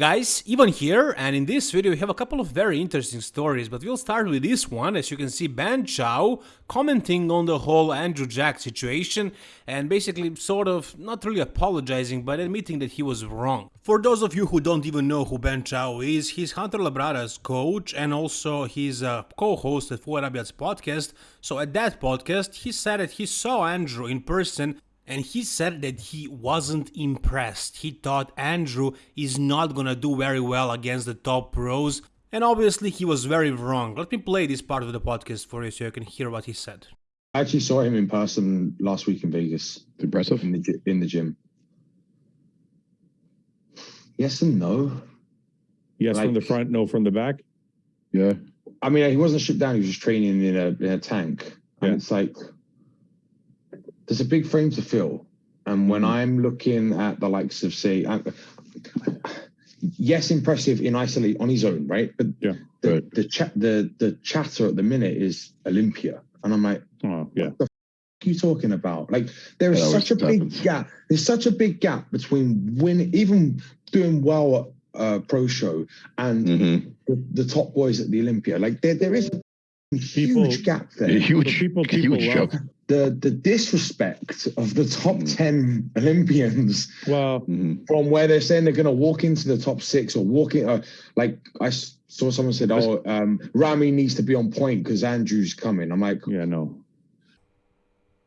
Guys, Ivan here, and in this video we have a couple of very interesting stories, but we'll start with this one, as you can see Ben Chow commenting on the whole Andrew Jacked situation, and basically sort of not really apologizing, but admitting that he was wrong. For those of you who don't even know who Ben Chow is, he's Hunter Labrada's coach, and also he's a co-host at Fouad Abiad's podcast, so at that podcast he said that he saw Andrew in person and he said that he wasn't impressed. He thought Andrew is not gonna do very well against the top pros, and obviously he was very wrong. Let me play this part of the podcast for you so you can hear what he said. I actually saw him in person last week in Vegas. Impressive. In the, in the gym. Yes and no. Yes, Like- from the front, no from the back. Yeah. I mean, he wasn't stripped down. He was just training in a, in a tank. And Yeah. it's like, there's a big frame to fill. And when Mm-hmm. I'm looking at the likes of, say, I, yes, impressive in isolate on his own, right? But Yeah. the Right. the chat the the chatter at the minute is Olympia, and I'm like, Oh, yeah. what are you talking about? Like there is always such a big happens. gap. There's such a big gap between win even doing well at uh, pro show and Mm-hmm. the, the top boys at the Olympia. Like there there is a huge gap there. Huge, people- people huge love- jump. The the disrespect of the top Mm. ten Olympians Well, hmm from where they're saying they're going to walk into the top six or walk in. Uh, like I saw someone said, "Oh, um, Ramy needs to be on point because Andrew's coming." I'm like, yeah, no.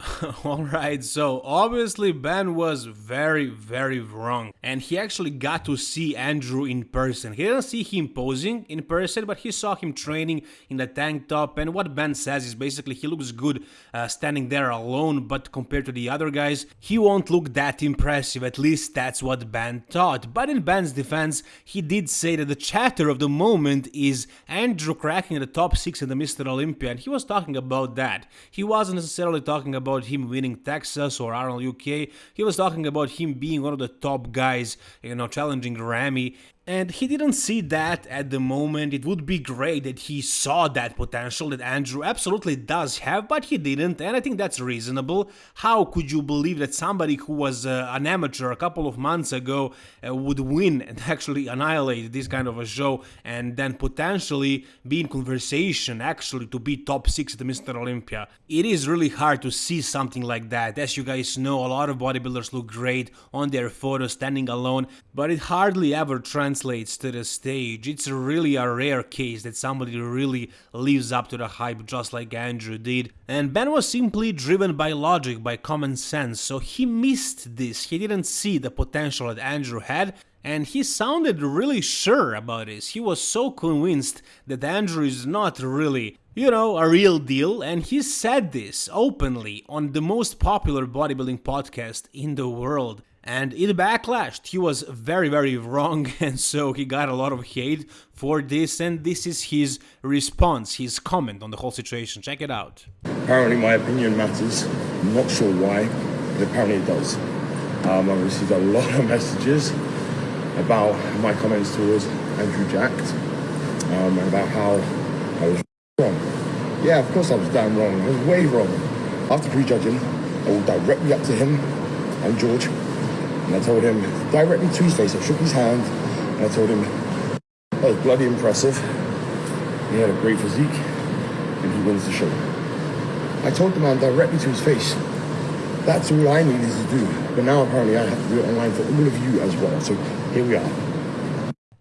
Alright, so obviously Ben was very, very wrong. And he actually got to see Andrew in person. He didn't see him posing in person, but he saw him training in the tank top. And what Ben says is basically he looks good uh, standing there alone, but compared to the other guys, he won't look that impressive. At least that's what Ben thought. But in Ben's defense, he did say that the chatter of the moment is Andrew cracking the top six in the Mr. Olympia, and he was talking about that. He wasn't necessarily talking about him winning Texas or Arnold UK. He was talking about him being one of the top guys, you know, challenging Ramy. And he didn't see that at the moment. It would be great that he saw that potential that Andrew absolutely does have, but he didn't, and I think that's reasonable. How could you believe that somebody who was uh, an amateur a couple of months ago uh, would win and actually annihilate this kind of a show and then potentially be in conversation actually to be top 6 at the Mr. Olympia? It is really hard to see something like that. As you guys know, a lot of bodybuilders look great on their photos standing alone, but it hardly ever translates to the stage. It's really a rare case that somebody really lives up to the hype just like Andrew did. And Ben was simply driven by logic, by common sense, so he missed this. He didn't see the potential that Andrew had. And he sounded really sure about this. He was so convinced that Andrew is not really, you know, a real deal, and he said this openly on the most popular bodybuilding podcast in the world and it backlashed. He was very, very wrong, and so he got a lot of hate for this. And this is his response, his comment on the whole situation. Check it out. Apparently, my opinion matters. I'm not sure why, but apparently it does. Um, I received a lot of messages about my comments towards Andrew Jacked, um, and about how I was wrong. Yeah, of course I was damn wrong. I was way wrong. After prejudging, I walked directly up to him and George, and I told him directly to his face. I shook his hand, and I told him that was bloody impressive. He had a great physique, and he wins the show. I told the man directly to his face. That's all I needed to do. But now apparently I have to do it online for all of you as well. So here we are.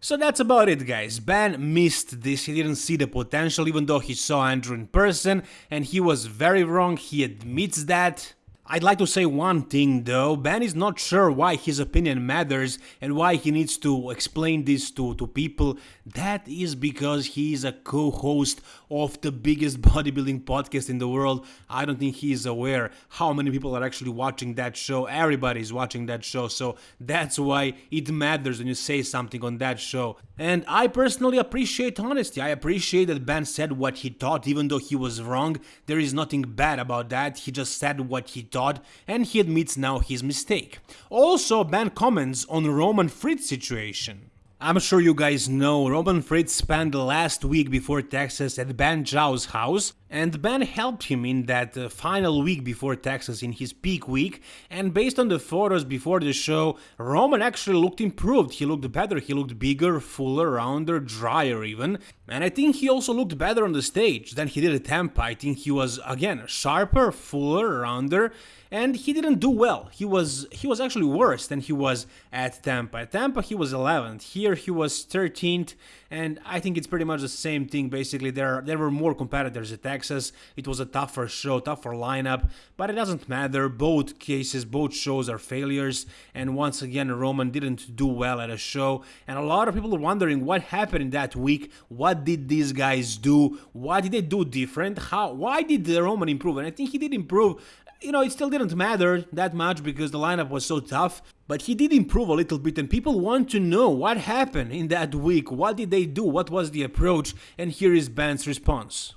So that's about it, guys. Ben missed this. He didn't see the potential, even though he saw Andrew in person, and he was very wrong. He admits that. I'd like to say one thing though, Ben is not sure why his opinion matters and why he needs to explain this to, to people. That is because he is a co-host of the biggest bodybuilding podcast in the world. I don't think he is aware how many people are actually watching that show. Everybody is watching that show, so that's why it matters when you say something on that show. And I personally appreciate honesty. I appreciate that Ben said what he thought, even though he was wrong. There is nothing bad about that. He just said what he thought and he admits now his mistake. Also, Ben comments on Roman Fritz situation. I'm sure you guys know Roman Fritz spent the last week before Texas at Ben Chow's house, and Ben helped him in that uh, final week before Texas in his peak week, and based on the photos before the show, Roman actually looked improved. He looked better, he looked bigger, fuller, rounder, drier even, and I think he also looked better on the stage than he did at Tampa. I think he was, again, sharper, fuller, rounder, and he didn't do well. He was he was actually worse than he was at Tampa. At Tampa he was 11th. Here he was 13th, and I think it's pretty much the same thing. Basically, there there were more competitors at Texas. It was a tougher show, tougher lineup, but it doesn't matter. Both cases, both shows are failures, and once again Roman didn't do well at a show, and a lot of people are wondering what happened in that week. What did these guys do? What did they do different? How? Why did the Roman improve? And I think he did improve you know, it still didn't matter that much because the lineup was so tough, but he did improve a little bit and people want to know what happened in that week, what did they do, what was the approach, and here is Ben's response.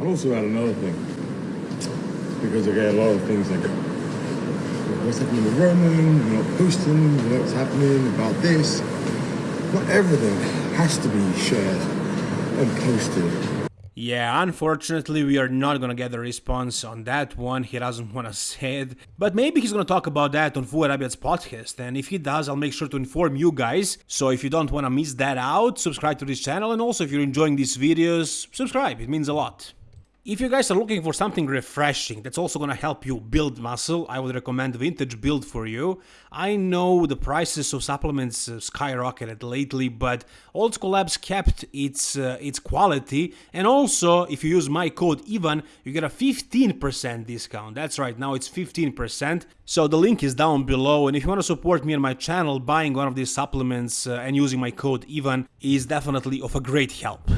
I'll also add another thing, because I get a lot of things like, what's happening with Roman, you're not posting, what's happening about this. Not everything has to be shared and posted yeah, unfortunately, we are not gonna get a response on that one. He doesn't wanna say it. But maybe he's gonna talk about that on Fouad Abiad's podcast. And if he does, I'll make sure to inform you guys. So if you don't wanna miss that out, subscribe to this channel. And also, if you're enjoying these videos, subscribe. It means a lot. If you guys are looking for something refreshing that's also gonna help you build muscle, I would recommend Vintage Build for you. I know the prices of supplements uh, skyrocketed lately, but Old School Labs kept its uh, its quality, and also if you use my code EVAN, you get a 15% discount. That's right, now it's 15%. So the link is down below, and if you want to support me and my channel, buying one of these supplements uh, and using my code EVAN is definitely of a great help.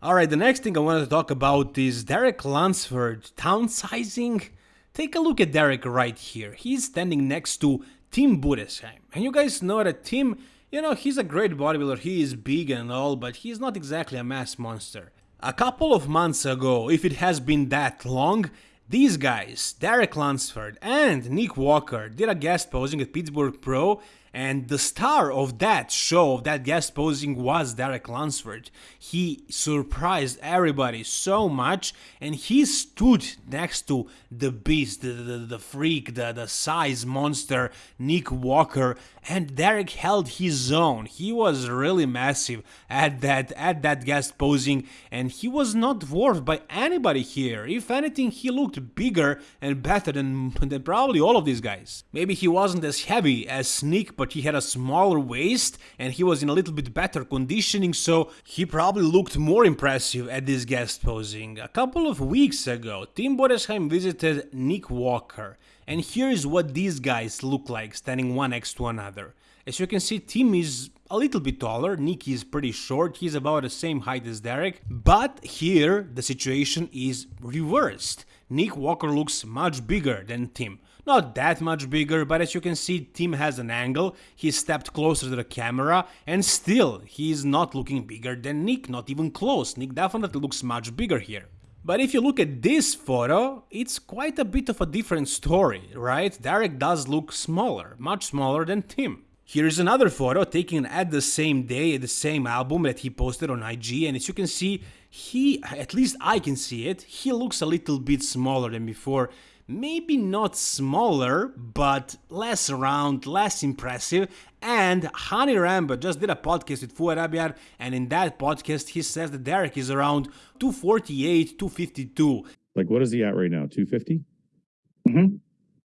Alright, the next thing I wanted to talk about is Derek Lunsford downsizing. Take a look at Derek right here. He's standing next to Tim Budesheim. And you guys know that Tim, you know, he's a great bodybuilder, he is big and all, but he's not exactly a mass monster. A couple of months ago, if it has been that long, these guys, Derek Lunsford and Nick Walker, did a guest posing at Pittsburgh Pro and the star of that show, of that guest posing, was Derek Lunsford. He surprised everybody so much, and he stood next to the beast, the, the, the freak, the, the size monster, Nick Walker, and Derek held his own. He was really massive at that at that guest posing, and he was not dwarfed by anybody here. If anything, he looked bigger and better than, than probably all of these guys. Maybe he wasn't as heavy as Nick, but he had a smaller waist and he was in a little bit better conditioning, so he probably looked more impressive at this guest posing. A couple of weeks ago, Tim Budesheim visited Nick Walker, and here is what these guys look like standing one next to another. As you can see, Tim is a little bit taller, Nick is pretty short, he's about the same height as Derek, but here the situation is reversed. Nick Walker looks much bigger than Tim. Not that much bigger, but as you can see, Tim has an angle, he stepped closer to the camera, and still, he's not looking bigger than Nick, not even close. Nick definitely looks much bigger here. But if you look at this photo, it's quite a bit of a different story, right? Derek does look smaller, much smaller than Tim. Here's another photo taken at the same day, at the same album that he posted on IG, and as you can see, he, at least I can see it, he looks a little bit smaller than before maybe not smaller, but less round, less impressive. And Hany Rambod just did a podcast with Fouad Abiad, and in that podcast, he says that Derek is around 248, 252. Like, what is he at right now? 250? Mm-hmm.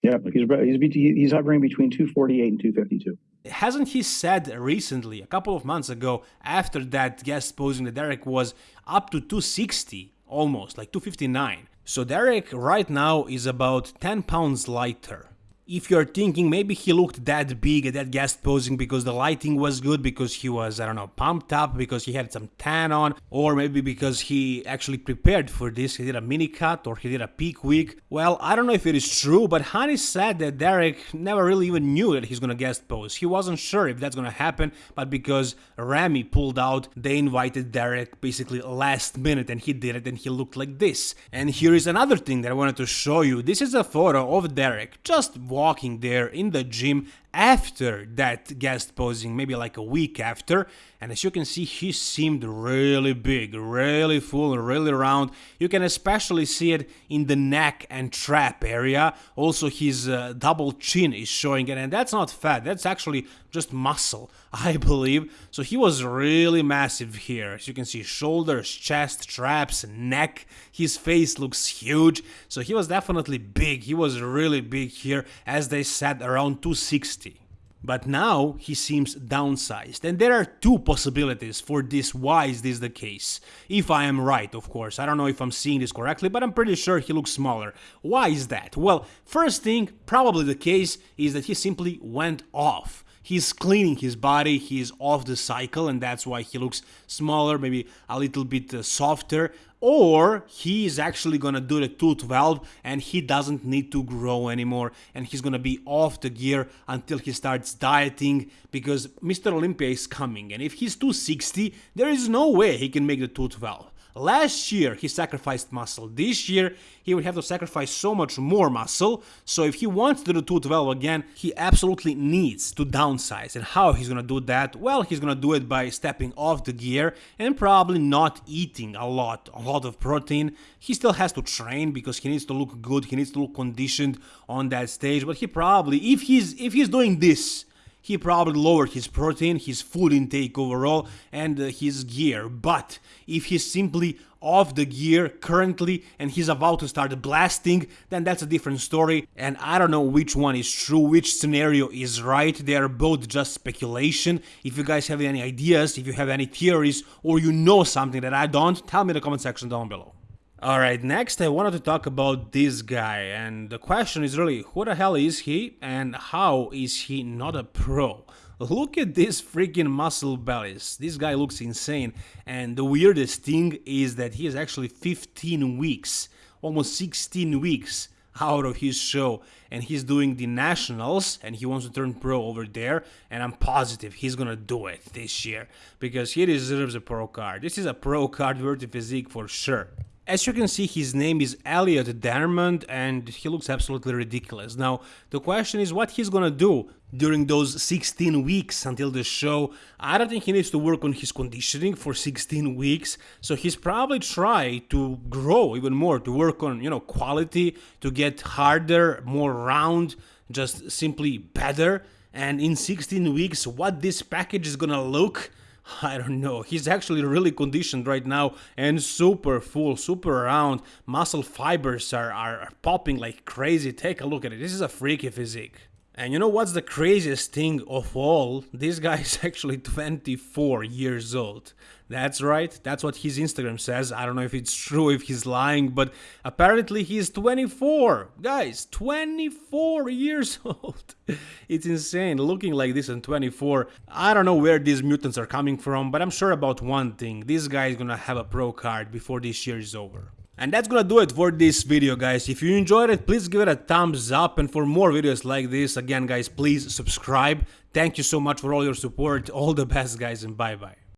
Yeah, he's, he's, he's hovering between 248 and 252 hasn't he said recently, a couple of months ago, after that guest posing that Derek was up to 260 almost, like 259? So Derek right now is about 10 pounds lighter if you're thinking maybe he looked that big at that guest posing because the lighting was good, because he was, I don't know, pumped up, because he had some tan on, or maybe because he actually prepared for this, he did a mini cut or he did a peak week. Well, I don't know if it is true, but Hany said that Derek never really even knew that he's gonna guest pose. He wasn't sure if that's gonna happen, but because Ramy pulled out, they invited Derek basically last minute and he did it and he looked like this. And here is another thing that I wanted to show you. This is a photo of Derek, just walking there in the gym after that guest posing, maybe like a week after. And as you can see, he seemed really big, really full, really round. You can especially see it in the neck and trap area. Also, his uh, double chin is showing it, and that's not fat, that's actually just muscle, I believe. So he was really massive here. As you can see, shoulders, chest, traps, neck. His face looks huge. So he was definitely big. He was really big here, as they said, around 260. But now he seems downsized, and there are two possibilities for this why is this the case. If I am right, of course, I don't know if I'm seeing this correctly, but I'm pretty sure he looks smaller. Why is that? Well, first thing, probably the case is that he simply went off he's cleaning his body, he's off the cycle, and that's why he looks smaller, maybe a little bit uh, softer. Or he is actually gonna do the 212 and he doesn't need to grow anymore and he's gonna be off the gear until he starts dieting because Mr. Olympia is coming and if he's 260, there is no way he can make the 212. Last year he sacrificed muscle. This year he would have to sacrifice so much more muscle. So if he wants to do 212 again, he absolutely needs to downsize. And how he's gonna do that? Well, he's gonna do it by stepping off the gear and probably not eating a lot, a lot of protein. He still has to train because he needs to look good. He needs to look conditioned on that stage. But he probably, if he's if he's doing this he probably lowered his protein, his food intake overall, and uh, his gear. But if he's simply off the gear currently and he's about to start blasting, then that's a different story. And I don't know which one is true, which scenario is right. They are both just speculation. If you guys have any ideas, if you have any theories, or you know something that I don't, tell me in the comment section down below. Alright, next I wanted to talk about this guy, and the question is really, who the hell is he, and how is he not a pro? Look at this freaking muscle bellies, this guy looks insane, and the weirdest thing is that he is actually 15 weeks, almost 16 weeks out of his show and he's doing the nationals and he wants to turn pro over there and i'm positive he's gonna do it this year because he deserves a pro card. This is a pro card worthy physique for sure as you can see, his name is Elliot Dermond and he looks absolutely ridiculous. Now, the question is what he's gonna do during those 16 weeks until the show. I don't think he needs to work on his conditioning for 16 weeks, so he's probably try to grow even more, to work on, you know, quality, to get harder, more round, just simply better. And in 16 weeks, what this package is gonna look I don't know, he's actually really conditioned right now and super full, super round. Muscle fibers are, are popping like crazy. Take a look at it. This is a freaky physique. And you know what's the craziest thing of all? This guy is actually 24 years old. That's right, that's what his Instagram says. I don't know if it's true, if he's lying, but apparently he's 24. Guys, 24 years old. it's insane looking like this in 24. I don't know where these mutants are coming from, but I'm sure about one thing. This guy is gonna have a pro card before this year is over. And that's gonna do it for this video guys. If you enjoyed it, please give it a thumbs up and for more videos like this, again guys, please subscribe. Thank you so much for all your support. All the best guys and bye bye.